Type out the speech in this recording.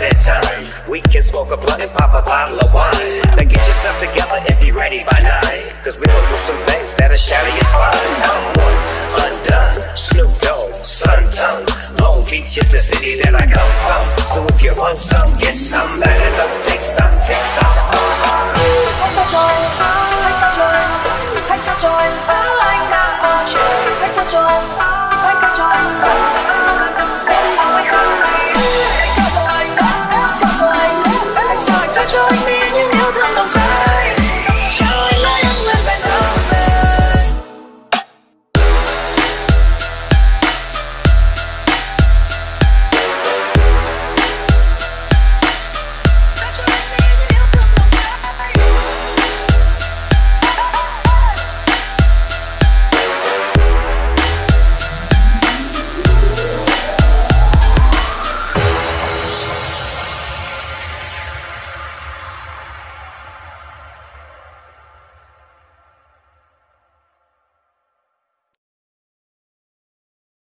that time. We can smoke a blunt and pop a bottle of wine. Then get yourself together and be ready by nine Cause we'll do some things that'll shatter your spine. I'm one, undone, Snoop Dogg, Sun Tongue Long Beach is the city that I come from. So if you want some, get some, let it up, take some,